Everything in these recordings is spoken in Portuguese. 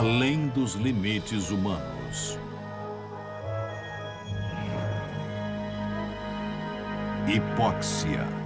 além dos limites humanos. Hipóxia.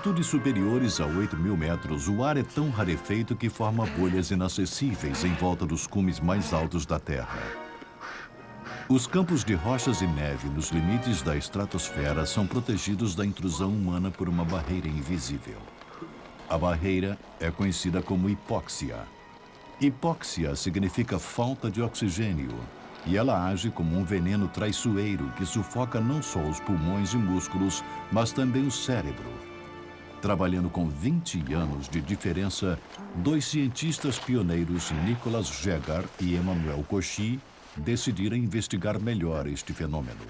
Altitudes superiores a 8 mil metros, o ar é tão rarefeito que forma bolhas inacessíveis em volta dos cumes mais altos da Terra. Os campos de rochas e neve nos limites da estratosfera são protegidos da intrusão humana por uma barreira invisível. A barreira é conhecida como hipóxia. Hipóxia significa falta de oxigênio, e ela age como um veneno traiçoeiro que sufoca não só os pulmões e músculos, mas também o cérebro. Trabalhando com 20 anos de diferença, dois cientistas pioneiros, Nicolas Jäger e Emmanuel Cauchy, decidiram investigar melhor este fenômeno.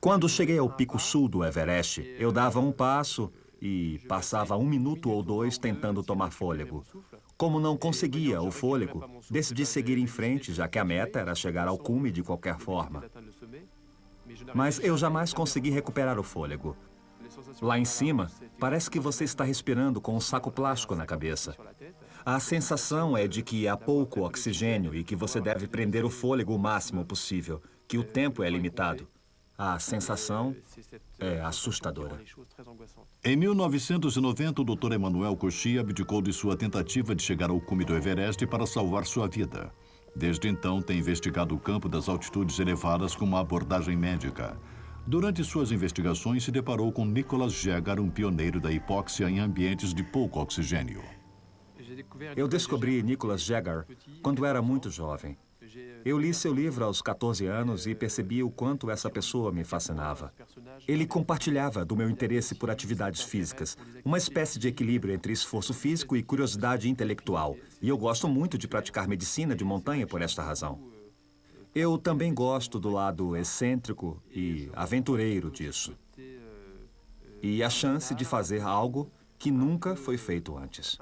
Quando cheguei ao pico sul do Everest, eu dava um passo e passava um minuto ou dois tentando tomar fôlego. Como não conseguia o fôlego, decidi seguir em frente, já que a meta era chegar ao cume de qualquer forma. Mas eu jamais consegui recuperar o fôlego. Lá em cima, parece que você está respirando com um saco plástico na cabeça. A sensação é de que há pouco oxigênio e que você deve prender o fôlego o máximo possível, que o tempo é limitado. A sensação é assustadora. Em 1990, o Dr. Emmanuel Cauchy abdicou de sua tentativa de chegar ao cume do Everest para salvar sua vida. Desde então, tem investigado o campo das altitudes elevadas com uma abordagem médica. Durante suas investigações, se deparou com Nicholas Jäger, um pioneiro da hipóxia em ambientes de pouco oxigênio. Eu descobri Nicholas Jäger quando era muito jovem. Eu li seu livro aos 14 anos e percebi o quanto essa pessoa me fascinava. Ele compartilhava do meu interesse por atividades físicas, uma espécie de equilíbrio entre esforço físico e curiosidade intelectual. E eu gosto muito de praticar medicina de montanha por esta razão. Eu também gosto do lado excêntrico e aventureiro disso. E a chance de fazer algo que nunca foi feito antes.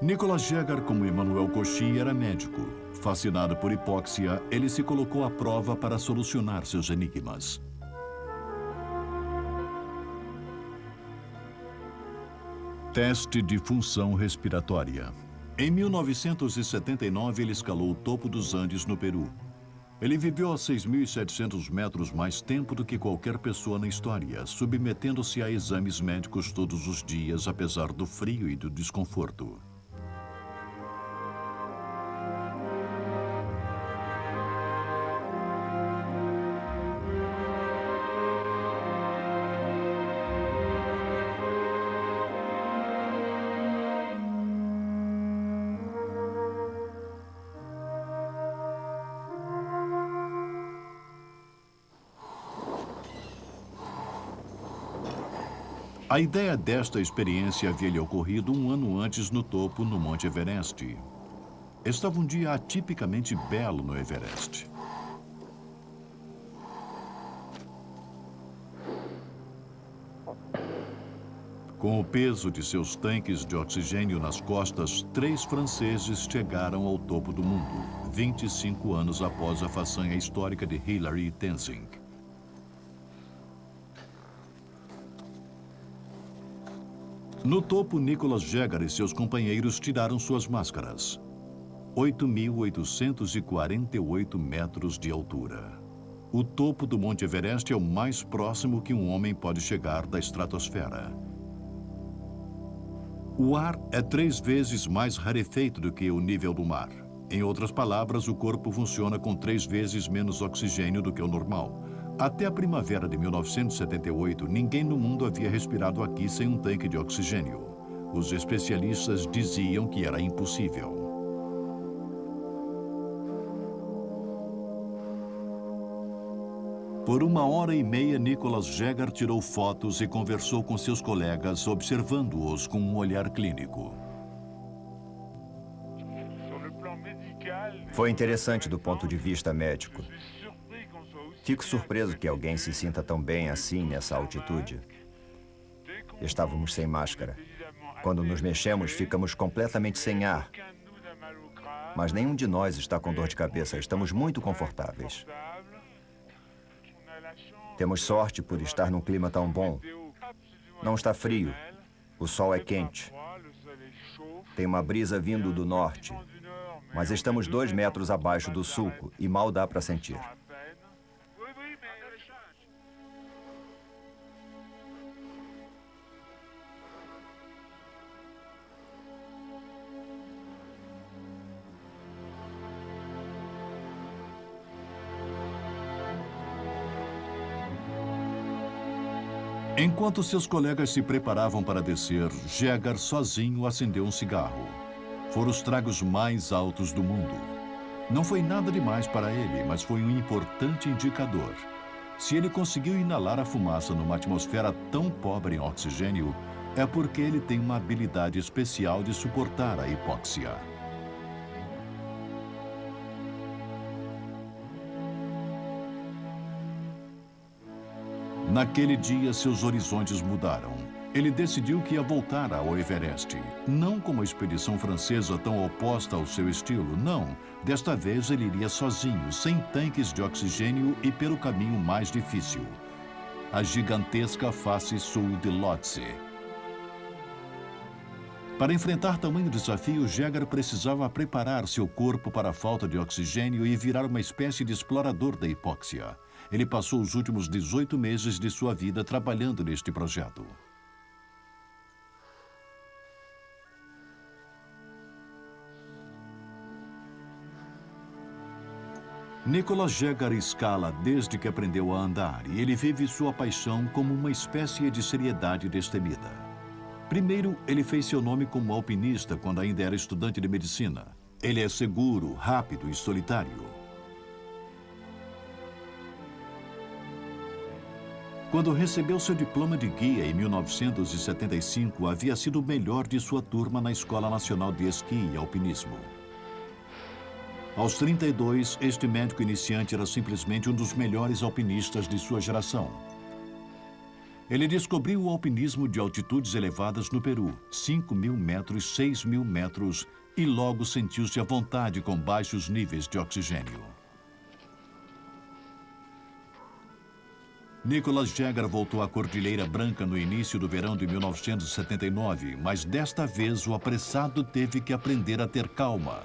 Nicolas Jäger, como Emmanuel Cauchy, era médico. Fascinado por hipóxia, ele se colocou à prova para solucionar seus enigmas. Teste de função respiratória. Em 1979, ele escalou o topo dos Andes, no Peru. Ele viveu a 6.700 metros mais tempo do que qualquer pessoa na história, submetendo-se a exames médicos todos os dias, apesar do frio e do desconforto. A ideia desta experiência havia lhe ocorrido um ano antes no topo, no Monte Everest. Estava um dia atipicamente belo no Everest. Com o peso de seus tanques de oxigênio nas costas, três franceses chegaram ao topo do mundo, 25 anos após a façanha histórica de Hilary Tenzing. No topo, Nicholas Jäger e seus companheiros tiraram suas máscaras. 8.848 metros de altura. O topo do Monte Everest é o mais próximo que um homem pode chegar da estratosfera. O ar é três vezes mais rarefeito do que o nível do mar. Em outras palavras, o corpo funciona com três vezes menos oxigênio do que o normal. Até a primavera de 1978, ninguém no mundo havia respirado aqui sem um tanque de oxigênio. Os especialistas diziam que era impossível. Por uma hora e meia, Nicholas Jäger tirou fotos e conversou com seus colegas, observando-os com um olhar clínico. Foi interessante do ponto de vista médico. Fico surpreso que alguém se sinta tão bem assim nessa altitude. Estávamos sem máscara. Quando nos mexemos, ficamos completamente sem ar. Mas nenhum de nós está com dor de cabeça. Estamos muito confortáveis. Temos sorte por estar num clima tão bom. Não está frio. O sol é quente. Tem uma brisa vindo do norte. Mas estamos dois metros abaixo do sulco e mal dá para sentir. Enquanto seus colegas se preparavam para descer, Jäger sozinho acendeu um cigarro. Foram os tragos mais altos do mundo. Não foi nada demais para ele, mas foi um importante indicador. Se ele conseguiu inalar a fumaça numa atmosfera tão pobre em oxigênio, é porque ele tem uma habilidade especial de suportar a hipóxia. Naquele dia, seus horizontes mudaram. Ele decidiu que ia voltar ao Everest. Não como a expedição francesa tão oposta ao seu estilo, não. Desta vez ele iria sozinho, sem tanques de oxigênio e pelo caminho mais difícil. A gigantesca face sul de Lhotse. Para enfrentar tamanho desafio, Jäger precisava preparar seu corpo para a falta de oxigênio e virar uma espécie de explorador da hipóxia. Ele passou os últimos 18 meses de sua vida trabalhando neste projeto. Nicolas Jäger escala desde que aprendeu a andar e ele vive sua paixão como uma espécie de seriedade destemida. Primeiro, ele fez seu nome como alpinista quando ainda era estudante de medicina. Ele é seguro, rápido e solitário. Quando recebeu seu diploma de guia em 1975, havia sido o melhor de sua turma na Escola Nacional de Esqui e Alpinismo. Aos 32, este médico iniciante era simplesmente um dos melhores alpinistas de sua geração. Ele descobriu o alpinismo de altitudes elevadas no Peru, 5 mil metros, 6 mil metros, e logo sentiu-se à vontade com baixos níveis de oxigênio. Nicholas Jagger voltou à Cordilheira Branca no início do verão de 1979, mas desta vez o apressado teve que aprender a ter calma.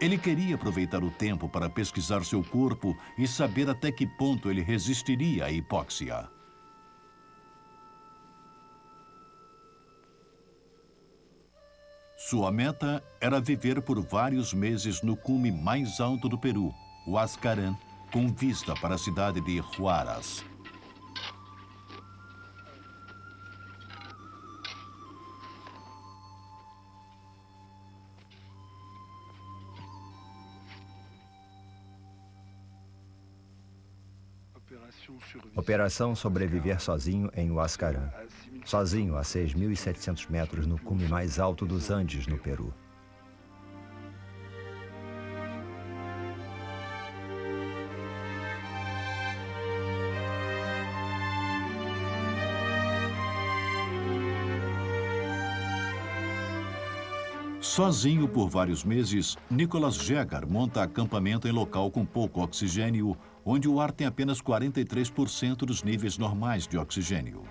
Ele queria aproveitar o tempo para pesquisar seu corpo e saber até que ponto ele resistiria à hipóxia. Sua meta era viver por vários meses no cume mais alto do Peru, o Ascaran, com vista para a cidade de Huaraz. Operação Sobreviver Sozinho em Huascarán. Sozinho a 6.700 metros no cume mais alto dos Andes, no Peru. Sozinho por vários meses, Nicholas Jäger monta acampamento em local com pouco oxigênio, onde o ar tem apenas 43% dos níveis normais de oxigênio.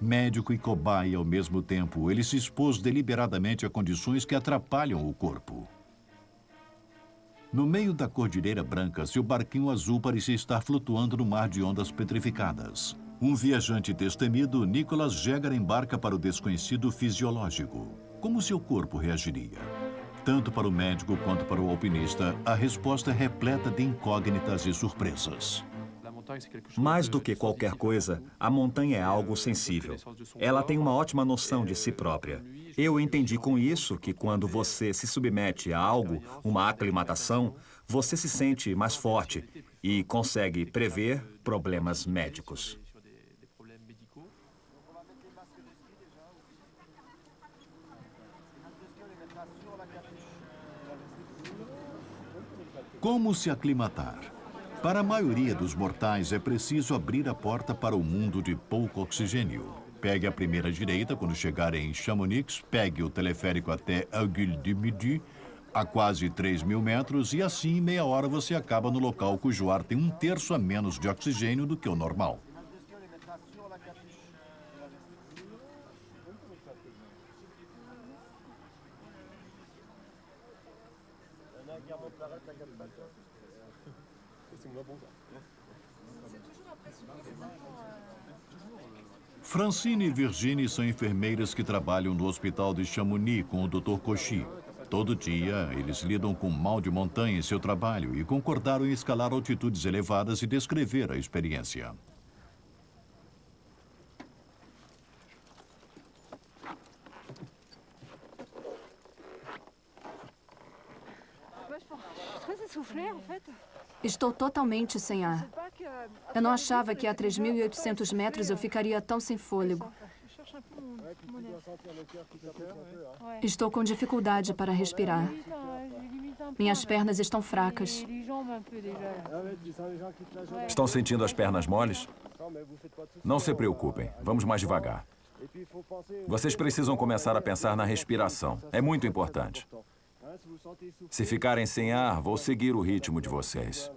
Médico e cobaia ao mesmo tempo, ele se expôs deliberadamente a condições que atrapalham o corpo. No meio da Cordilheira Branca, seu barquinho azul parecia estar flutuando no mar de ondas petrificadas. Um viajante destemido, Nicholas Jäger embarca para o desconhecido fisiológico. Como seu corpo reagiria? Tanto para o médico quanto para o alpinista, a resposta é repleta de incógnitas e surpresas. Mais do que qualquer coisa, a montanha é algo sensível. Ela tem uma ótima noção de si própria. Eu entendi com isso que quando você se submete a algo, uma aclimatação, você se sente mais forte e consegue prever problemas médicos. Como se aclimatar? Para a maioria dos mortais, é preciso abrir a porta para o mundo de pouco oxigênio. Pegue a primeira direita quando chegar em Chamonix, pegue o teleférico até Aiguille de Midi, a quase 3 mil metros, e assim, em meia hora, você acaba no local cujo ar tem um terço a menos de oxigênio do que o normal. Francine e Virginie são enfermeiras que trabalham no hospital de Chamonix com o Dr. Cauchy. Todo dia, eles lidam com mal de montanha em seu trabalho e concordaram em escalar altitudes elevadas e descrever a experiência. Estou totalmente sem ar. Eu não achava que a 3.800 metros eu ficaria tão sem fôlego. Estou com dificuldade para respirar. Minhas pernas estão fracas. Estão sentindo as pernas moles? Não se preocupem, vamos mais devagar. Vocês precisam começar a pensar na respiração. É muito importante. Se ficarem sem ar, vou seguir o ritmo de vocês.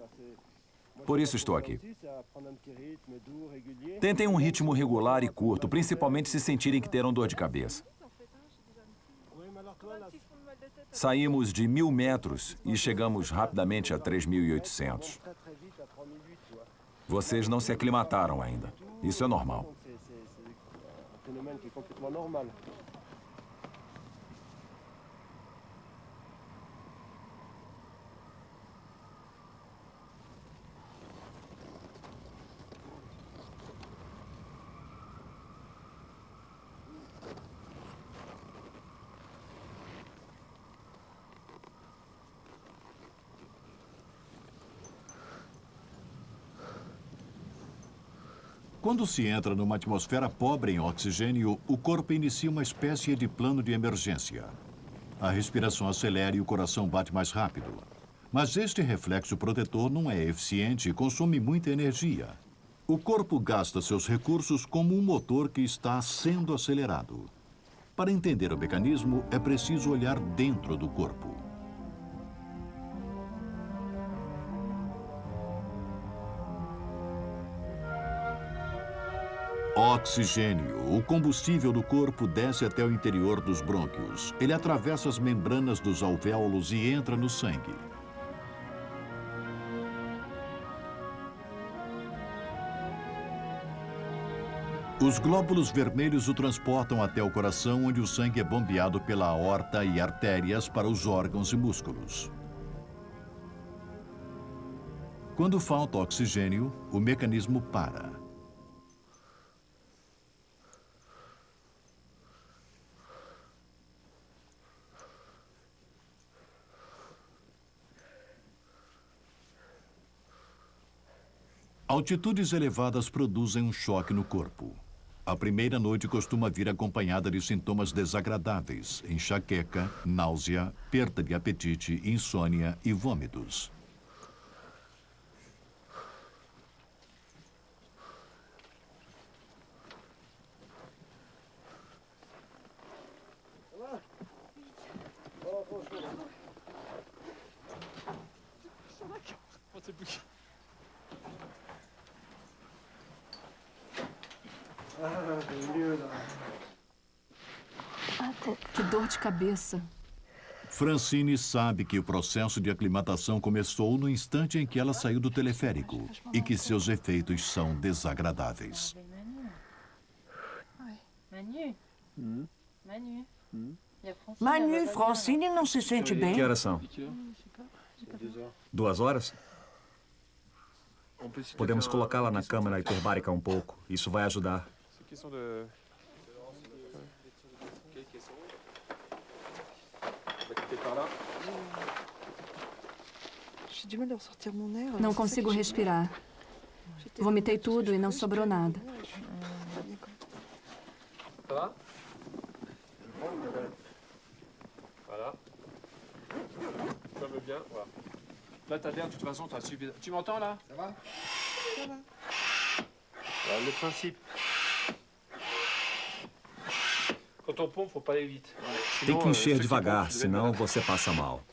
Por isso estou aqui. Tentem um ritmo regular e curto, principalmente se sentirem que terão dor de cabeça. Saímos de mil metros e chegamos rapidamente a 3.800. Vocês não se aclimataram ainda. Isso é normal. Quando se entra numa atmosfera pobre em oxigênio, o corpo inicia uma espécie de plano de emergência. A respiração acelera e o coração bate mais rápido. Mas este reflexo protetor não é eficiente e consome muita energia. O corpo gasta seus recursos como um motor que está sendo acelerado. Para entender o mecanismo, é preciso olhar dentro do corpo. Oxigênio. O combustível do corpo desce até o interior dos brônquios. Ele atravessa as membranas dos alvéolos e entra no sangue. Os glóbulos vermelhos o transportam até o coração, onde o sangue é bombeado pela aorta e artérias para os órgãos e músculos. Quando falta oxigênio, o mecanismo para. Altitudes elevadas produzem um choque no corpo. A primeira noite costuma vir acompanhada de sintomas desagradáveis, enxaqueca, náusea, perda de apetite, insônia e vômitos. Que dor de cabeça. Francine sabe que o processo de aclimatação começou no instante em que ela saiu do teleférico e que seus efeitos são desagradáveis. Manu, Francine não se sente bem. Que horas são? Duas horas? Podemos colocá-la na câmara hiperbárica um pouco. Isso vai ajudar. Não consigo respirar. Vomitei tudo e não sobrou nada. Ça va? Voilà. Ça va bien, voilà. Là, t'as l'air, de toute façon, t'as suffisamment... Tu m'entends, là? Ça va? Ça va. Voilà, le principe. Tem que encher qui devagar, senão você passa mal.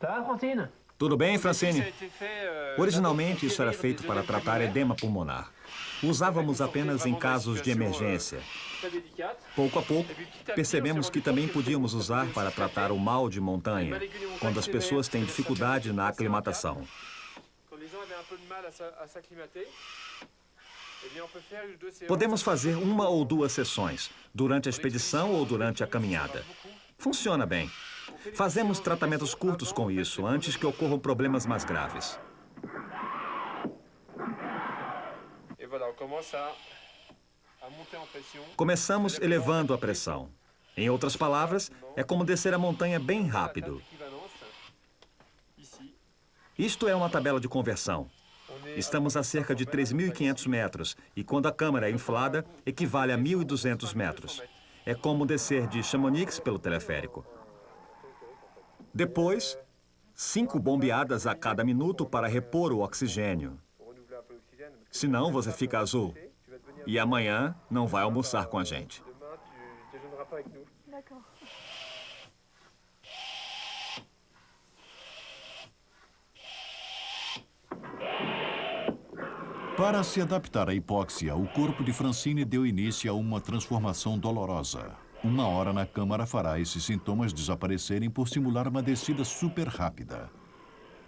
Francine Tudo bem, Francine? euh, Originalmente, isso era feito para tratar edema pulmonar. Usávamos apenas em casos de emergência. Pouco a pouco, percebemos que também podíamos usar para tratar o mal de montanha, quando as pessoas têm dificuldade na aclimatação. Podemos fazer uma ou duas sessões, durante a expedição ou durante a caminhada. Funciona bem. Fazemos tratamentos curtos com isso, antes que ocorram problemas mais graves. Et voilà, on commence Começamos elevando a pressão. Em outras palavras, é como descer a montanha bem rápido. Isto é uma tabela de conversão. on est Estamos a cerca de 3.500 metros e quando a câmara é inflada, equivale a 1.200 metros. É como descer de Chamonix pelo teleférico. Depois, cinco bombeadas a cada minuto para repor o oxigênio. Senão você fica azul. E amanhã não vai almoçar com a gente. Para se adaptar à hipóxia, o corpo de Francine deu início a uma transformação dolorosa. Uma hora na câmara fará esses sintomas desaparecerem por simular uma descida super rápida.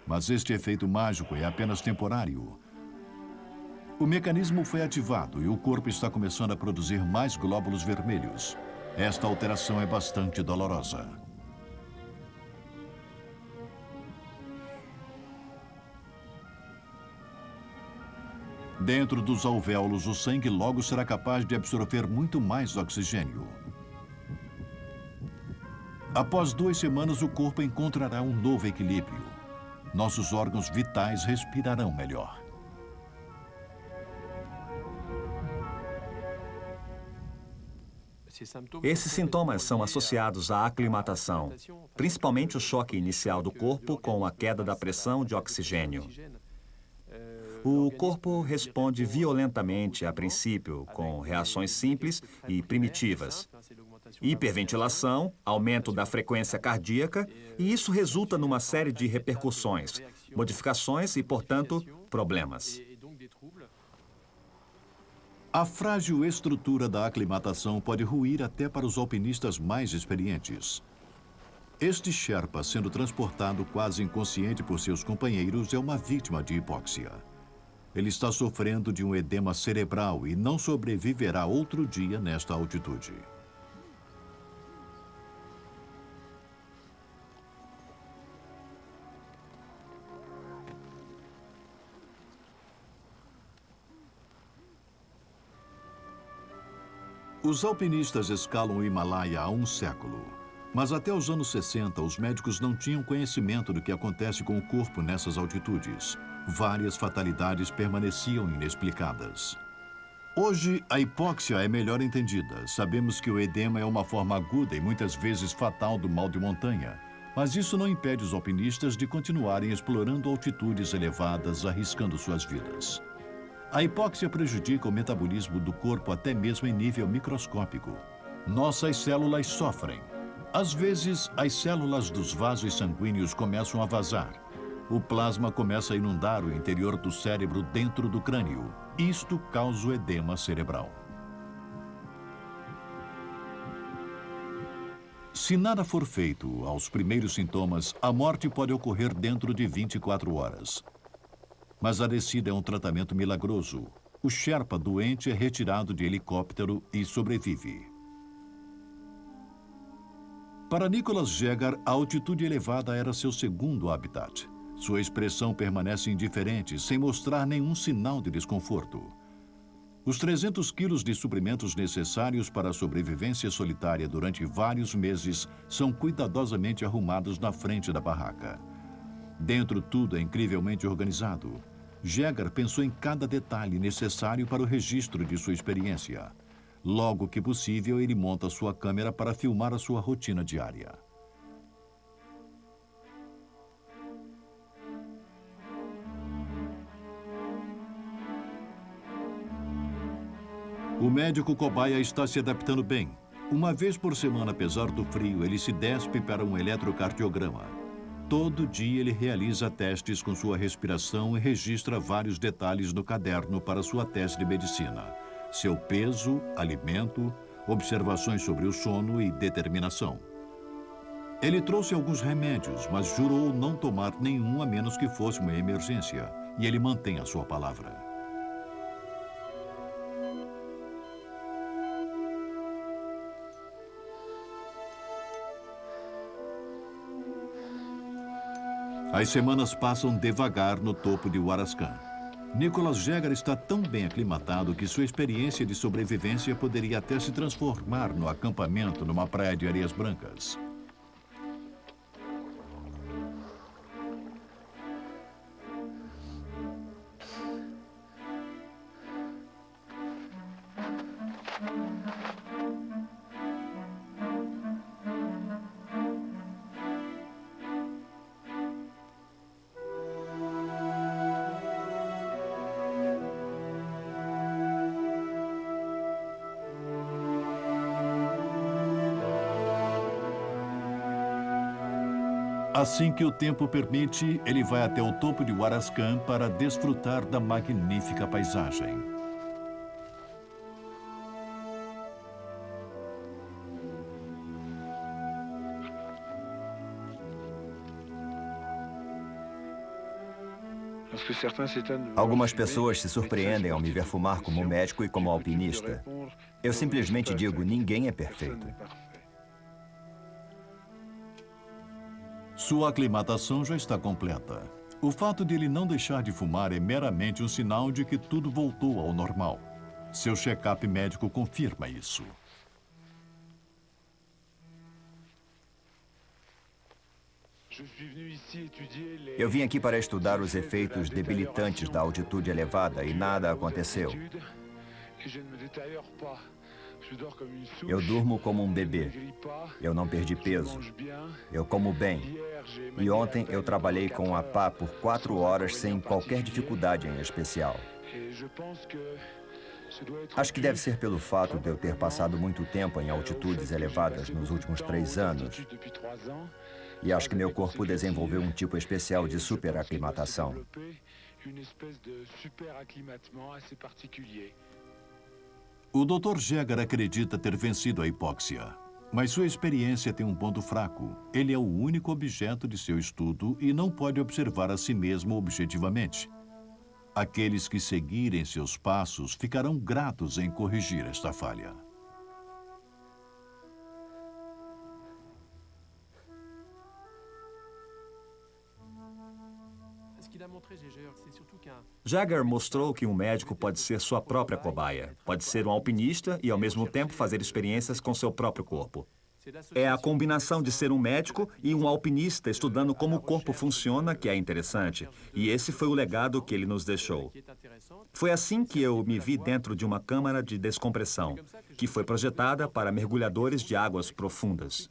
Mas este efeito mágico é apenas temporário. O mecanismo foi ativado e o corpo está começando a produzir mais glóbulos vermelhos. Esta alteração é bastante dolorosa. Dentro dos alvéolos, o sangue logo será capaz de absorver muito mais oxigênio. Após duas semanas, o corpo encontrará um novo equilíbrio. Nossos órgãos vitais respirarão melhor. Esses sintomas são associados à aclimatação, principalmente o choque inicial do corpo com a queda da pressão de oxigênio. O corpo responde violentamente a princípio, com reações simples e primitivas. Hiperventilação, aumento da frequência cardíaca, e isso resulta numa série de repercussões, modificações e, portanto, problemas. A frágil estrutura da aclimatação pode ruir até para os alpinistas mais experientes. Este Sherpa, sendo transportado quase inconsciente por seus companheiros, é uma vítima de hipóxia. Ele está sofrendo de um edema cerebral e não sobreviverá outro dia nesta altitude. Os alpinistas escalam o Himalaia há um século. Mas até os anos 60, os médicos não tinham conhecimento do que acontece com o corpo nessas altitudes. Várias fatalidades permaneciam inexplicadas. Hoje, a hipóxia é melhor entendida. Sabemos que o edema é uma forma aguda e muitas vezes fatal do mal de montanha. Mas isso não impede os alpinistas de continuarem explorando altitudes elevadas, arriscando suas vidas. A hipóxia prejudica o metabolismo do corpo até mesmo em nível microscópico. Nossas células sofrem. Às vezes, as células dos vasos sanguíneos começam a vazar. O plasma começa a inundar o interior do cérebro dentro do crânio. Isto causa o edema cerebral. Se nada for feito aos primeiros sintomas, a morte pode ocorrer dentro de 24 horas. Mas a descida é um tratamento milagroso. O Sherpa doente é retirado de helicóptero e sobrevive. Para Nicholas Jäger, a altitude elevada era seu segundo habitat. Sua expressão permanece indiferente, sem mostrar nenhum sinal de desconforto. Os 300 quilos de suprimentos necessários para a sobrevivência solitária durante vários meses são cuidadosamente arrumados na frente da barraca. Dentro tudo é incrivelmente organizado. Jäger pensou em cada detalhe necessário para o registro de sua experiência. Logo que possível, ele monta sua câmera para filmar a sua rotina diária. O médico cobaia está se adaptando bem. Uma vez por semana, apesar do frio, ele se despe para um eletrocardiograma. Todo dia ele realiza testes com sua respiração e registra vários detalhes no caderno para sua tese de medicina. Seu peso, alimento, observações sobre o sono e determinação. Ele trouxe alguns remédios, mas jurou não tomar nenhum a menos que fosse uma emergência. E ele mantém a sua palavra. As semanas passam devagar no topo de Huarascan. Nicholas Jäger está tão bem aclimatado que sua experiência de sobrevivência poderia até se transformar no acampamento numa praia de areias brancas. Assim que o tempo permite, ele vai até o topo de Huarascan para desfrutar da magnífica paisagem. Algumas pessoas se surpreendem ao me ver fumar como médico e como alpinista. Eu simplesmente digo, ninguém é perfeito. Sua aclimatação já está completa. O fato de ele não deixar de fumar é meramente um sinal de que tudo voltou ao normal. Seu check-up médico confirma isso. Eu vim aqui para estudar os efeitos debilitantes da altitude elevada e nada aconteceu. Eu durmo como um bebê. Eu não perdi peso. Eu como bem. E ontem eu trabalhei com a pá por quatro horas sem qualquer dificuldade em especial. Acho que deve ser pelo fato de eu ter passado muito tempo em altitudes elevadas nos últimos três anos. E acho que meu corpo desenvolveu um tipo especial de superaclimatação. O Dr. Jäger acredita ter vencido a hipóxia. Mas sua experiência tem um ponto fraco. Ele é o único objeto de seu estudo e não pode observar a si mesmo objetivamente. Aqueles que seguirem seus passos ficarão gratos em corrigir esta falha. Jagger mostrou que um médico pode ser sua própria cobaia. Pode ser um alpinista e, ao mesmo tempo, fazer experiências com seu próprio corpo. É a combinação de ser um médico e um alpinista estudando como o corpo funciona que é interessante. E esse foi o legado que ele nos deixou. Foi assim que eu me vi dentro de uma câmara de descompressão, que foi projetada para mergulhadores de águas profundas.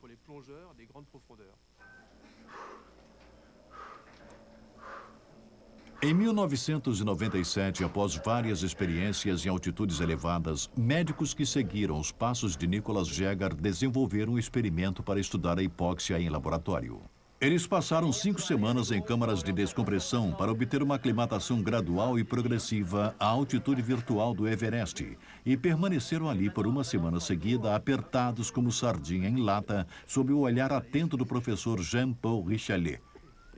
Em 1997, após várias experiências em altitudes elevadas, médicos que seguiram os passos de Nicholas Jäger desenvolveram um experimento para estudar a hipóxia em laboratório. Eles passaram cinco semanas em câmaras de descompressão para obter uma aclimatação gradual e progressiva à altitude virtual do Everest e permaneceram ali por uma semana seguida, apertados como sardinha em lata, sob o olhar atento do professor Jean-Paul Richelet.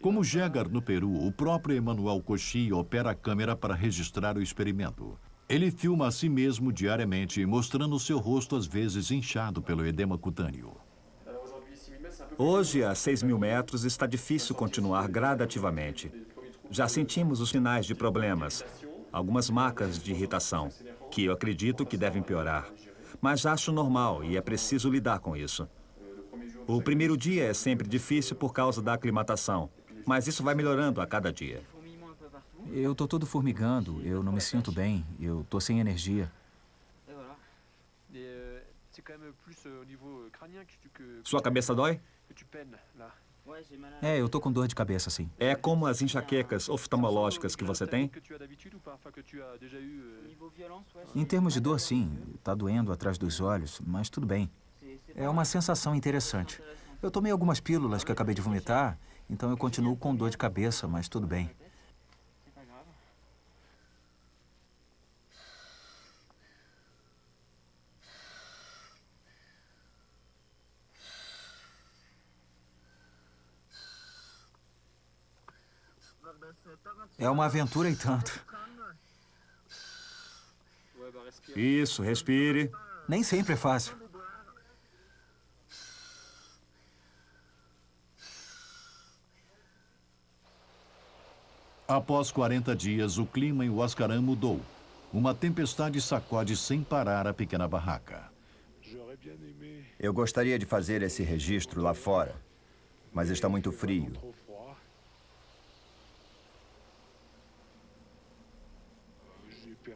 Como Jäger no Peru, o próprio Emmanuel Cauchy opera a câmera para registrar o experimento. Ele filma a si mesmo diariamente, mostrando seu rosto às vezes inchado pelo edema cutâneo. Hoje, a 6 mil metros, está difícil continuar gradativamente. Já sentimos os sinais de problemas, algumas marcas de irritação, que eu acredito que devem piorar. Mas acho normal e é preciso lidar com isso. O primeiro dia é sempre difícil por causa da aclimatação, mas isso vai melhorando a cada dia. Eu tô todo formigando, eu não me sinto bem, eu tô sem energia. Sua cabeça dói? É, eu tô com dor de cabeça, sim. É como as enxaquecas oftalmológicas que você tem? Em termos de dor, sim. Tá doendo atrás dos olhos, mas tudo bem. É uma sensação interessante. Eu tomei algumas pílulas que acabei de vomitar, então eu continuo com dor de cabeça, mas tudo bem. É uma aventura e tanto. Isso, respire. Nem sempre é fácil. Após 40 dias, o clima em Huascarán mudou. Uma tempestade sacode sem parar a pequena barraca. Eu gostaria de fazer esse registro lá fora, mas está muito frio.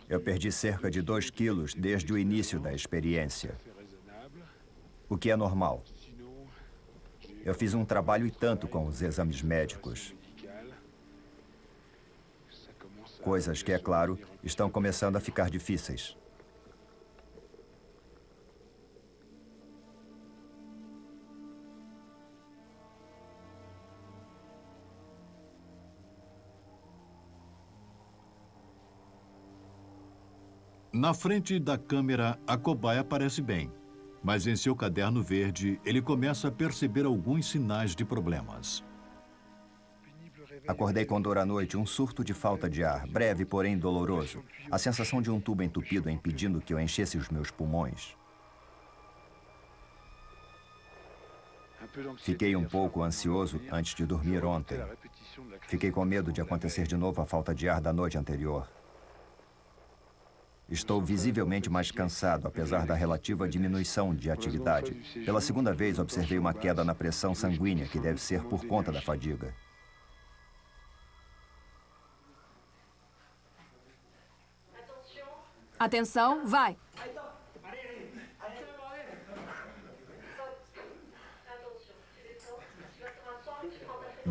Eu perdi cerca de 2 quilos desde o início da experiência, o que é normal. Eu fiz um trabalho e tanto com os exames médicos. Coisas que, é claro, estão começando a ficar difíceis. Na frente da câmera, a cobaia parece bem. Mas em seu caderno verde, ele começa a perceber alguns sinais de problemas. Acordei com dor à noite, um surto de falta de ar, breve, porém doloroso. A sensação de um tubo entupido impedindo que eu enchesse os meus pulmões. Fiquei um pouco ansioso antes de dormir ontem. Fiquei com medo de acontecer de novo a falta de ar da noite anterior. Estou visivelmente mais cansado, apesar da relativa diminuição de atividade. Pela segunda vez, observei uma queda na pressão sanguínea, que deve ser por conta da fadiga. Atenção, vai!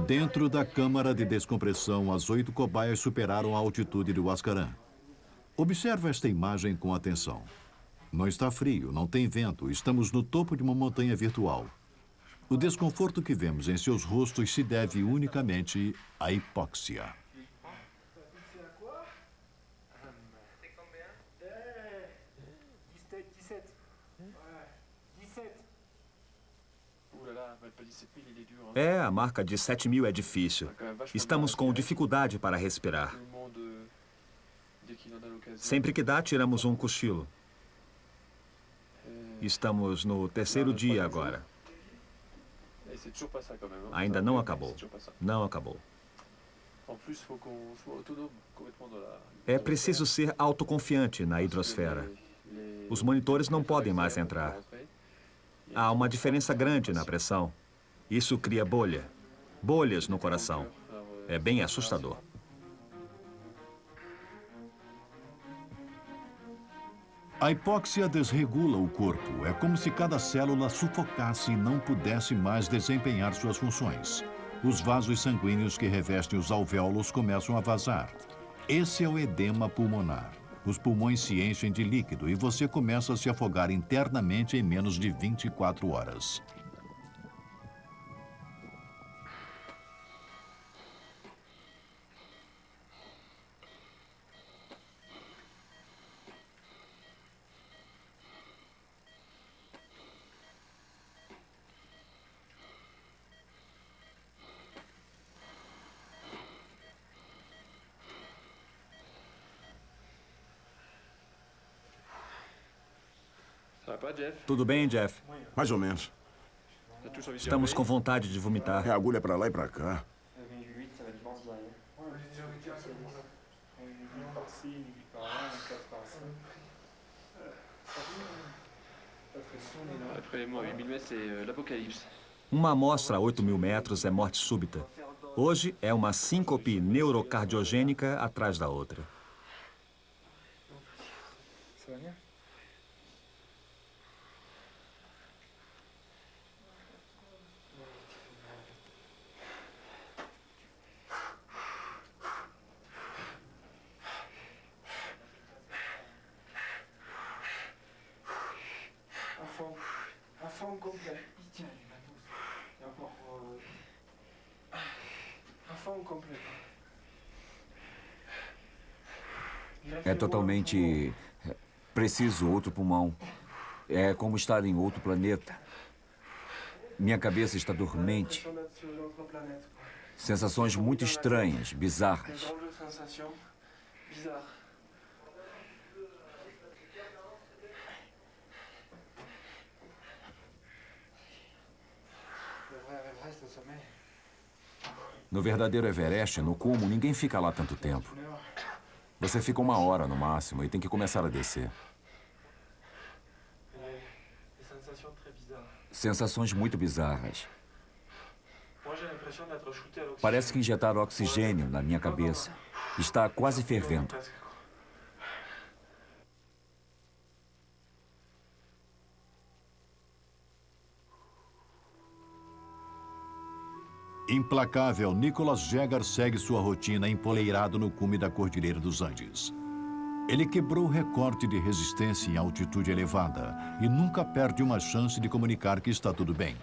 Dentro da câmara de descompressão, as oito cobaias superaram a altitude de Huascarán. Observe esta imagem com atenção. Não está frio, não tem vento, estamos no topo de uma montanha virtual. O desconforto que vemos em seus rostos se deve unicamente à hipóxia. É, a marca de 7 mil é difícil. Estamos com dificuldade para respirar. Sempre que dá, tiramos um cochilo. Estamos no terceiro dia agora. Ainda não acabou. Não acabou. É preciso ser autoconfiante na hidrosfera. Os monitores não podem mais entrar. Há uma diferença grande na pressão. Isso cria bolha. Bolhas no coração. É bem assustador. A hipóxia desregula o corpo. É como se cada célula sufocasse e não pudesse mais desempenhar suas funções. Os vasos sanguíneos que revestem os alvéolos começam a vazar. Esse é o edema pulmonar. Os pulmões se enchem de líquido e você começa a se afogar internamente em menos de 24 horas. Tudo bem, Jeff? Mais ou menos. Estamos com vontade de vomitar. É agulha pra lá e pra cá. Après les mots à 8000 mètres, c'est l'apocalypse. Uma amostra a 8 mil metros é morte súbita. Hoje é uma síncope neurocardiogênica atrás da outra. É totalmente. é, Preciso outro pulmão. É como estar em outro planeta. Minha cabeça está dormente. Sensações muito estranhas, bizarras. drôles No verdadeiro Everest, no cume, ninguém fica lá tanto tempo. Você fica uma hora no máximo e tem que começar a descer. Sensações muito bizarras. Parece que injetaram oxigênio na minha cabeça. Está quase fervendo. Implacável, Nicholas Jagger segue sua rotina empoleirado no cume da Cordilheira dos Andes. Ele quebrou o recorde de resistência em altitude elevada e nunca perde uma chance de comunicar que está tudo bem.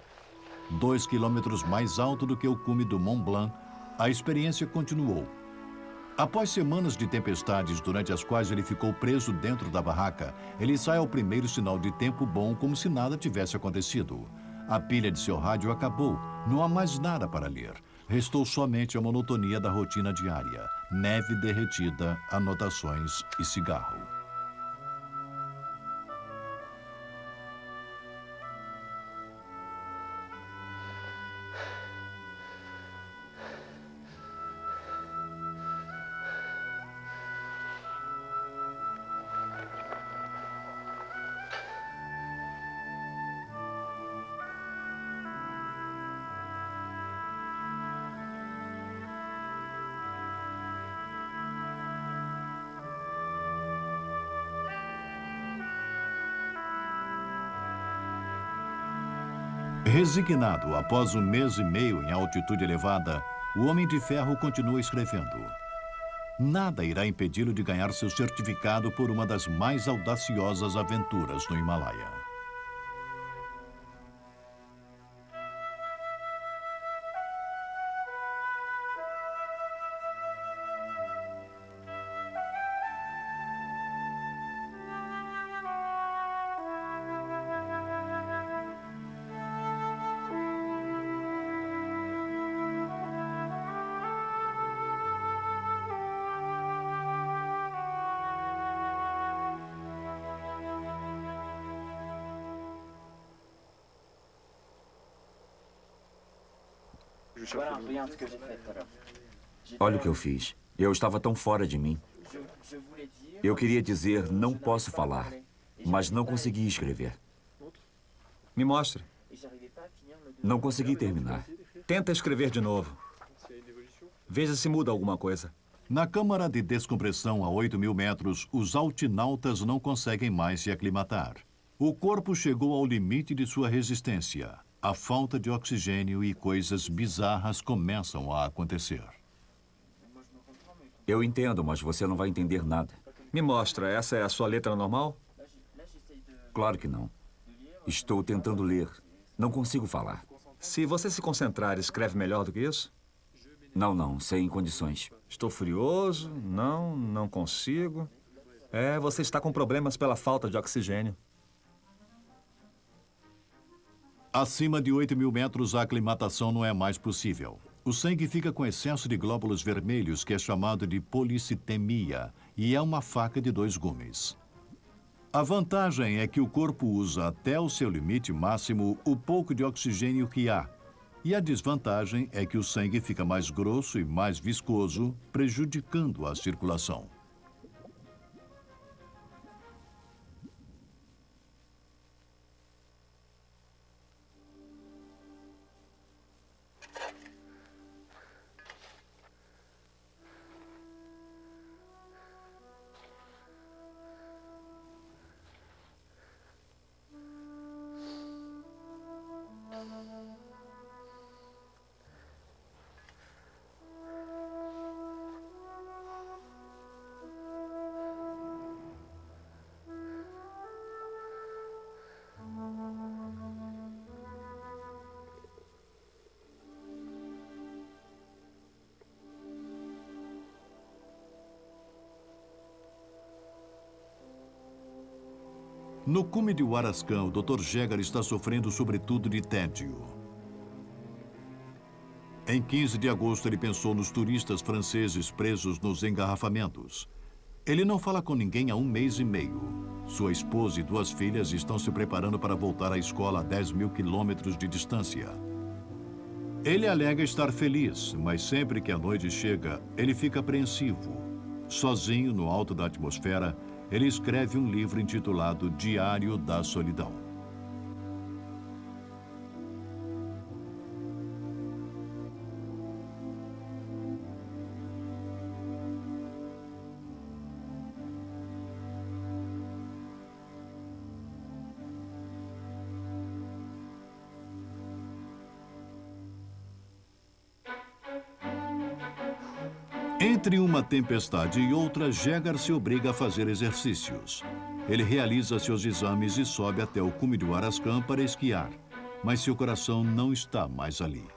Dois quilômetros mais alto do que o cume do Mont Blanc, a experiência continuou. Após semanas de tempestades durante as quais ele ficou preso dentro da barraca, ele sai ao primeiro sinal de tempo bom como se nada tivesse acontecido. A pilha de seu rádio acabou, não há mais nada para ler. Restou somente a monotonia da rotina diária: neve derretida, anotações e cigarro. Resignado após um mês e meio em altitude elevada, o Homem de Ferro continua escrevendo. Nada irá impedi-lo de ganhar seu certificado por uma das mais audaciosas aventuras no Himalaia. Olha o que eu fiz. Eu estava tão fora de mim. Eu queria dizer não posso falar, mas não consegui escrever. Me mostre. Não consegui terminar. Tenta escrever de novo. Veja se muda alguma coisa. Na câmara de descompressão a 8 mil metros, os altinautas não conseguem mais se aclimatar. O corpo chegou ao limite de sua resistência. A falta de oxigênio e coisas bizarras começam a acontecer. Eu entendo, mas você não vai entender nada. Me mostra, essa é a sua letra normal? Claro que não. Estou tentando ler. Não consigo falar. Se você se concentrar, escreve melhor do que isso? Não, não, sem condições. Estou furioso. Não, não consigo. É, você está com problemas pela falta de oxigênio. Acima de 8 mil metros, a aclimatação não é mais possível. O sangue fica com excesso de glóbulos vermelhos, que é chamado de policitemia, e é uma faca de dois gumes. A vantagem é que o corpo usa até o seu limite máximo o pouco de oxigênio que há. E a desvantagem é que o sangue fica mais grosso e mais viscoso, prejudicando a circulação. No cume de Huarascan, o Dr. Jäger está sofrendo sobretudo de tédio. Em 15 de agosto, ele pensou nos turistas franceses presos nos engarrafamentos. Ele não fala com ninguém há um mês e meio. Sua esposa e duas filhas estão se preparando para voltar à escola a 10 mil quilômetros de distância. Ele alega estar feliz, mas sempre que a noite chega, ele fica apreensivo. Sozinho, no alto da atmosfera, ele escreve um livro intitulado Diário da Solidão. Tempestade e outra, Jäger se obriga a fazer exercícios. Ele realiza seus exames e sobe até o cume do Arascan para esquiar. Mas seu coração não está mais ali.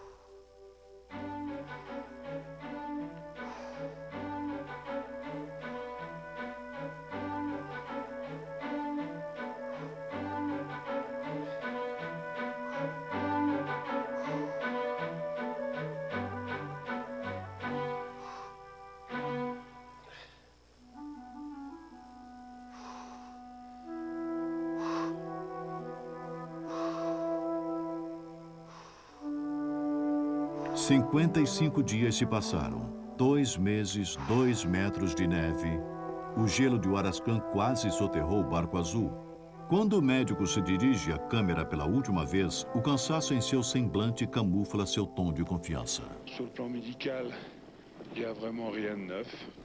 Cinquenta e cinco dias se passaram. Dois meses, dois metros de neve. O gelo de Huarascan quase soterrou o barco azul. Quando o médico se dirige à câmera pela última vez, o cansaço em seu semblante camufla seu tom de confiança.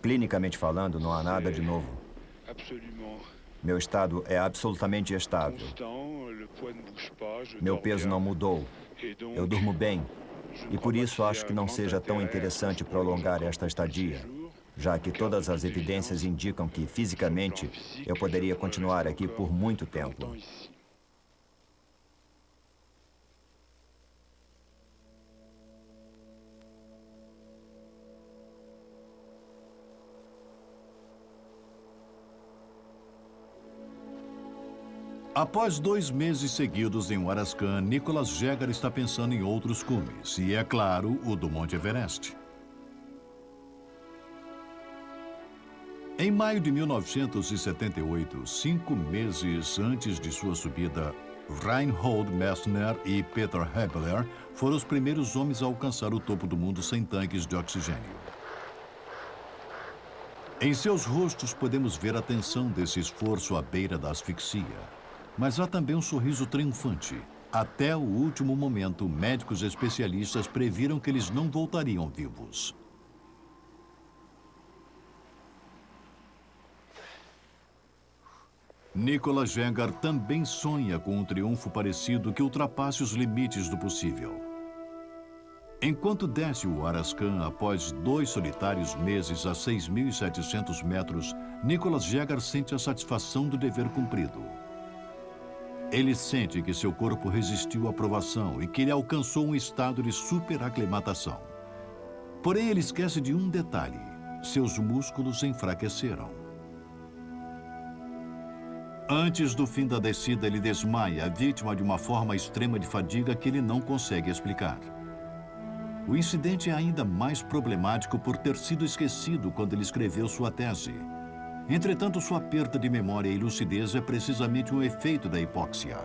Clinicamente falando, não há nada de novo. Meu estado é absolutamente estável. Meu peso não mudou. Eu durmo bem. E por isso acho que não seja tão interessante prolongar esta estadia, já que todas as evidências indicam que, fisicamente, eu poderia continuar aqui por muito tempo. Após dois meses seguidos em Huarascan, Nicholas Jäger está pensando em outros cumes, e é claro, o do Monte Everest. Em maio de 1978, cinco meses antes de sua subida, Reinhold Messner e Peter Hebler foram os primeiros homens a alcançar o topo do mundo sem tanques de oxigênio. Em seus rostos podemos ver a tensão desse esforço à beira da asfixia. Mas há também um sorriso triunfante. Até o último momento, médicos especialistas previram que eles não voltariam vivos. Nicolas Jengar também sonha com um triunfo parecido que ultrapasse os limites do possível. Enquanto desce o Arascan após dois solitários meses a 6.700 metros, Nicolas Jäger sente a satisfação do dever cumprido. Ele sente que seu corpo resistiu à provação e que ele alcançou um estado de superaclimatação. Porém, ele esquece de um detalhe. Seus músculos enfraqueceram. Antes do fim da descida, ele desmaia, vítima de uma forma extrema de fadiga que ele não consegue explicar. O incidente é ainda mais problemático por ter sido esquecido quando ele escreveu sua tese. Entretanto, sua perda de memória e lucidez é precisamente um efeito da hipóxia.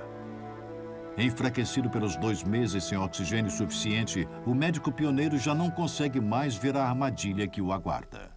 Enfraquecido pelos dois meses sem oxigênio suficiente, o médico pioneiro já não consegue mais ver a armadilha que o aguarda.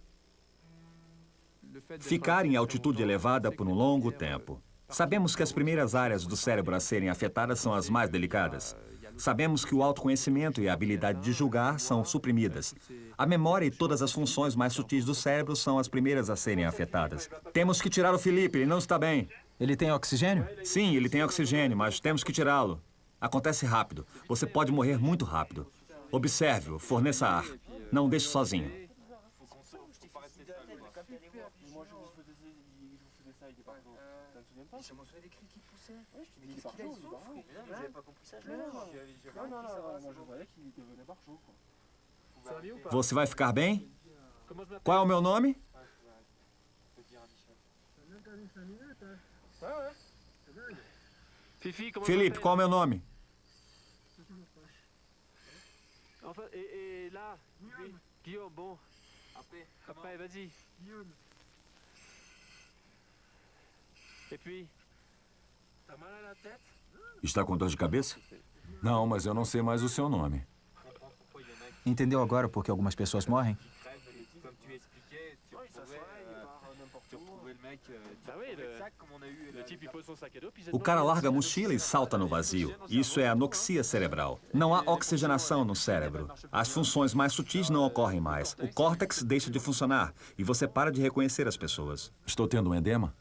Ficar em altitude elevada por um longo tempo. Sabemos que as primeiras áreas do cérebro a serem afetadas são as mais delicadas. Sabemos que o autoconhecimento e a habilidade de julgar são suprimidas. A memória e todas as funções mais sutis do cérebro são as primeiras a serem afetadas. Temos que tirar o Felipe, ele não está bem. Ele tem oxigênio? Sim, ele tem oxigênio, mas temos que tirá-lo. Acontece rápido. Você pode morrer muito rápido. Observe-o, forneça ar. Não deixe sozinho. Você vai ficar bem? Qual é o meu nome? Fifi, comment Felipe, qual é o meu nome? Guillaume, bon. Après, après vas-y puis, t'as mal à la tête Está com dor de cabeça? Não, mas eu não sei mais o seu nome. Entendeu agora por que algumas pessoas morrem? Ah O cara larga a mochila e salta no vazio. Isso é anoxia cerebral. Não há oxigenação no cérebro. As funções mais sutis não ocorrem mais. O córtex deixa de funcionar e você para de reconhecer as pessoas. Estou tendo um edema?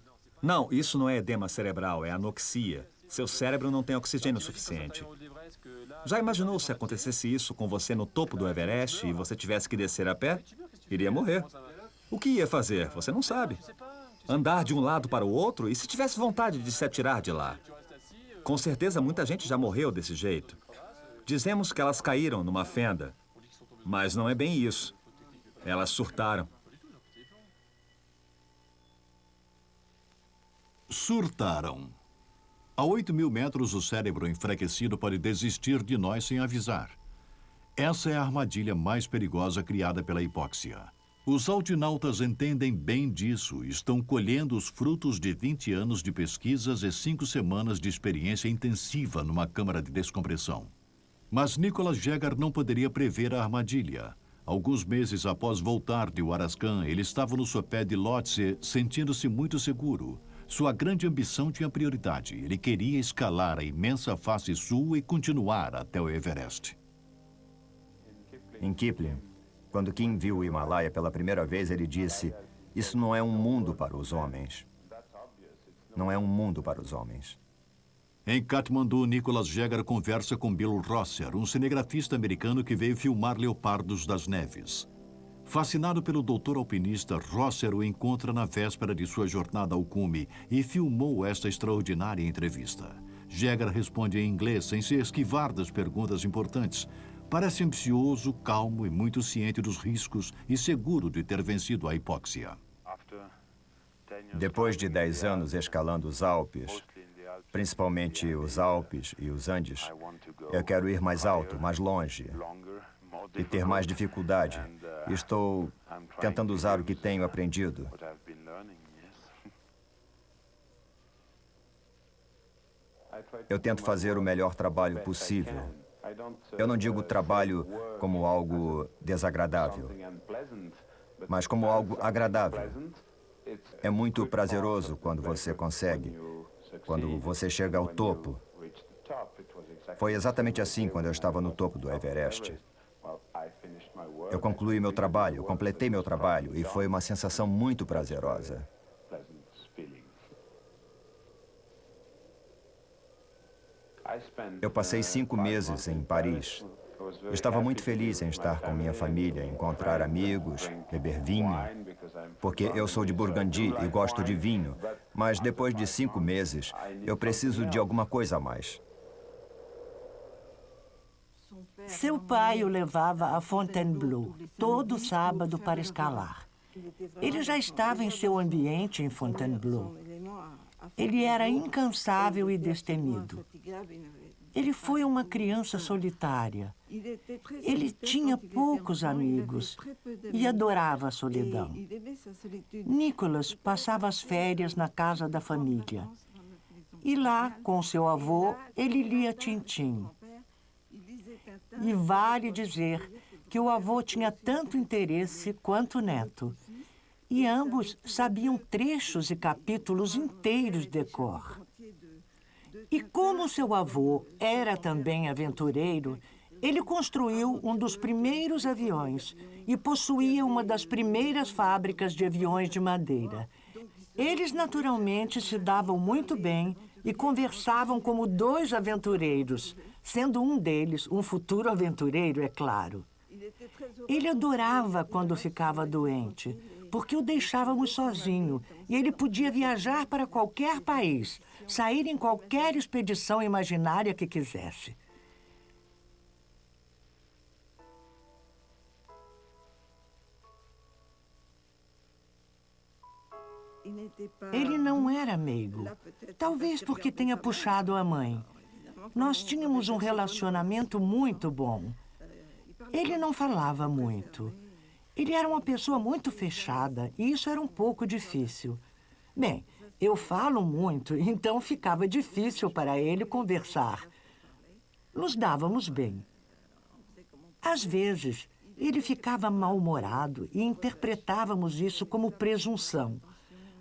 Não, isso não é edema cerebral, é anoxia. Seu cérebro não tem oxigênio suficiente. Já imaginou se acontecesse isso com você no topo do Everest e você tivesse que descer a pé? Iria morrer. O que ia fazer? Você não sabe. Andar de um lado para o outro e se tivesse vontade de se atirar de lá? Com certeza muita gente já morreu desse jeito. Dizemos que elas caíram numa fenda, mas não é bem isso. Elas surtaram. Surtaram. A 8 mil metros, o cérebro enfraquecido pode desistir de nós sem avisar. Essa é a armadilha mais perigosa criada pela hipóxia. Os altinautas entendem bem disso e estão colhendo os frutos de 20 anos de pesquisas e cinco semanas de experiência intensiva numa câmara de descompressão. Mas Nicholas Jäger não poderia prever a armadilha. Alguns meses após voltar de Huarascan, ele estava no sopé de Lhotse, sentindo-se muito seguro. Sua grande ambição tinha prioridade. Ele queria escalar a imensa face sul e continuar até o Everest. Em Kipling, quando Kim viu o Himalaia pela primeira vez, ele disse: Isso não é um mundo para os homens. Não é um mundo para os homens. Em Katmandu, Nicholas Jäger conversa com Bill Rosser, um cinegrafista americano que veio filmar leopardos das neves. Fascinado pelo doutor alpinista, Rosser o encontra na véspera de sua jornada ao cume e filmou esta extraordinária entrevista. Jäger responde em inglês sem se esquivar das perguntas importantes. Parece ansioso, calmo e muito ciente dos riscos e seguro de ter vencido a hipóxia. Depois de 10 anos escalando os Alpes, principalmente os Alpes e os Andes, eu quero ir mais alto, mais longe e ter mais dificuldade. Estou tentando usar o que tenho aprendido. Eu tento fazer o melhor trabalho possível. Eu não digo trabalho como algo desagradável, mas como algo agradável. É muito prazeroso quando você consegue, quando você chega ao topo. Foi exatamente assim quando eu estava no topo do Everest. Eu concluí meu trabalho, completei meu trabalho e foi uma sensação muito prazerosa. Eu passei cinco meses em Paris. Estava muito feliz em estar com minha família, encontrar amigos, beber vinho, porque eu sou de Burgundy e gosto de vinho. Mas depois de cinco meses, eu preciso de alguma coisa a mais. Seu pai o levava a Fontainebleau todo sábado para escalar. Ele já estava em seu ambiente em Fontainebleau. Ele era incansável e destemido. Ele foi uma criança solitária. Ele tinha poucos amigos e adorava a solidão. Nicholas passava as férias na casa da família. E lá, com seu avô, ele lia Tintim. E vale dizer que o avô tinha tanto interesse quanto o neto. E ambos sabiam trechos e capítulos inteiros de cor. E como seu avô era também aventureiro, ele construiu um dos primeiros aviões e possuía uma das primeiras fábricas de aviões de madeira. Eles naturalmente se davam muito bem e conversavam como dois aventureiros, sendo um deles um futuro aventureiro, é claro. Ele adorava quando ficava doente, porque o deixávamos sozinho e ele podia viajar para qualquer país, sair em qualquer expedição imaginária que quisesse. Ele não era meigo. Talvez porque tenha puxado a mãe. Nós tínhamos um relacionamento muito bom. Ele não falava muito. Ele era uma pessoa muito fechada e isso era um pouco difícil. Bem, eu falo muito, então ficava difícil para ele conversar. Nos dávamos bem. Às vezes, ele ficava mal-humorado e interpretávamos isso como presunção.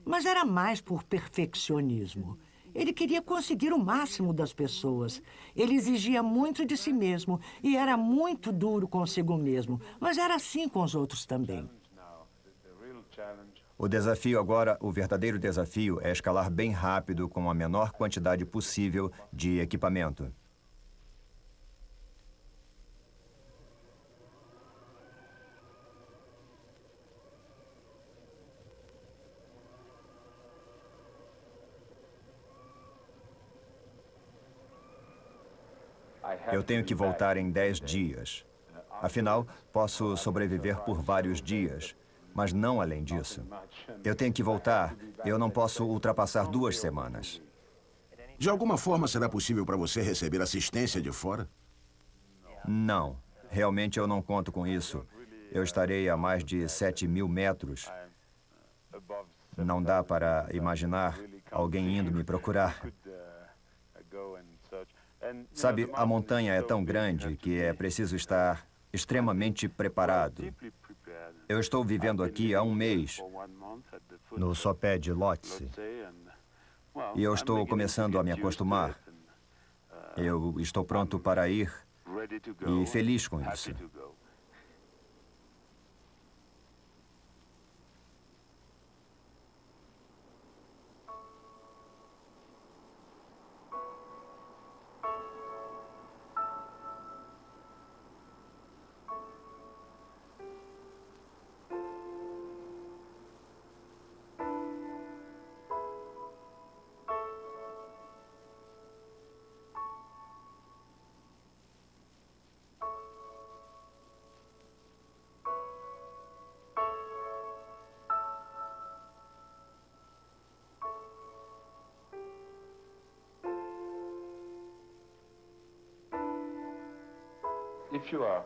Mas era mais por perfeccionismo. Ele queria conseguir o máximo das pessoas. Ele exigia muito de si mesmo e era muito duro consigo mesmo. Mas era assim com os outros também. O desafio agora, o verdadeiro desafio, é escalar bem rápido com a menor quantidade possível de equipamento. Eu tenho que voltar em 10 dias. Afinal, posso sobreviver por vários dias, mas não além disso. Eu tenho que voltar. Eu não posso ultrapassar duas semanas. De alguma forma, será possível para você receber assistência de fora? Não. Realmente eu não conto com isso. Eu estarei a mais de 7 mil metros. Não dá para imaginar alguém indo me procurar. Sabe, a montanha é tão grande que é preciso estar extremamente preparado. Eu estou vivendo aqui há um mês, no sopé de Lhotse, e eu estou começando a me acostumar. Eu estou pronto para ir e feliz com isso.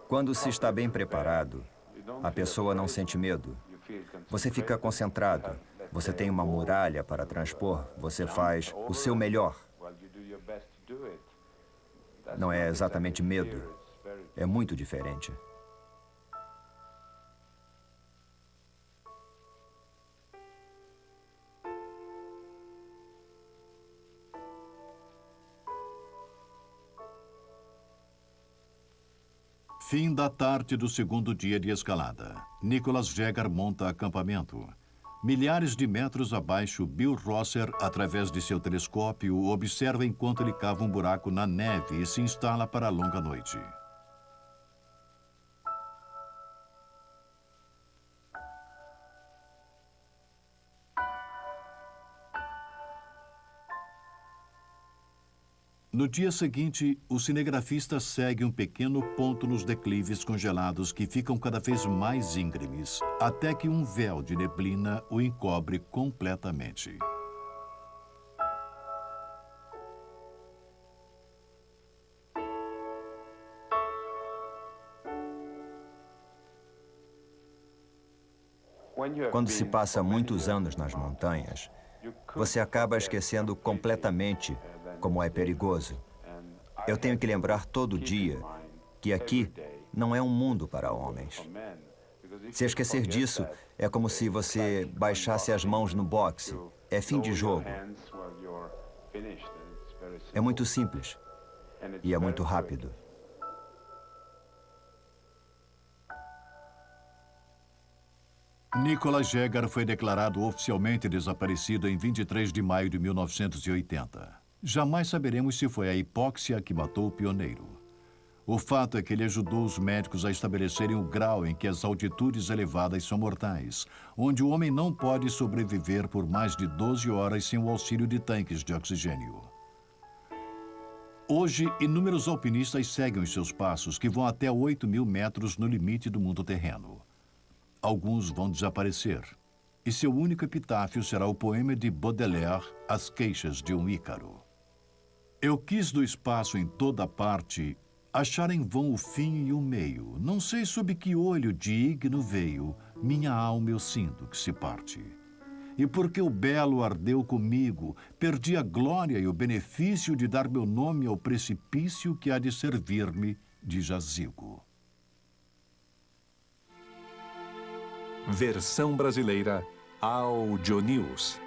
Quando se está bem preparado, a pessoa não sente medo. Você fica concentrado. Você tem uma muralha para transpor. Você faz o seu melhor. Não é exatamente medo. É muito diferente. Fim da tarde do segundo dia de escalada. Nicholas Jäger monta acampamento. Milhares de metros abaixo, Bill Rosser, através de seu telescópio, observa enquanto ele cava um buraco na neve e se instala para a longa noite. No dia seguinte, o cinegrafista segue um pequeno ponto nos declives congelados que ficam cada vez mais íngremes, até que um véu de neblina o encobre completamente. Quando se passa muitos anos nas montanhas, você acaba esquecendo completamente como é perigoso. Eu tenho que lembrar todo dia que aqui não é um mundo para homens. Se esquecer disso, é como se você baixasse as mãos no boxe. É fim de jogo. É muito simples. E é muito rápido. Nicholas Jäger foi declarado oficialmente desaparecido em 23 de maio de 1980. Jamais saberemos se foi a hipóxia que matou o pioneiro. O fato é que ele ajudou os médicos a estabelecerem o grau em que as altitudes elevadas são mortais, onde o homem não pode sobreviver por mais de 12 horas sem o auxílio de tanques de oxigênio. Hoje, inúmeros alpinistas seguem os seus passos, que vão até 8 mil metros no limite do mundo terreno. Alguns vão desaparecer. E seu único epitáfio será o poema de Baudelaire, As Queixas de um Ícaro. Eu quis do espaço em toda parte achar em vão o fim e o meio. Não sei sob que olho digno veio, minha alma eu sinto que se parte. E porque o belo ardeu comigo, perdi a glória e o benefício de dar meu nome ao precipício que há de servir-me de jazigo. Versão brasileira Audio News.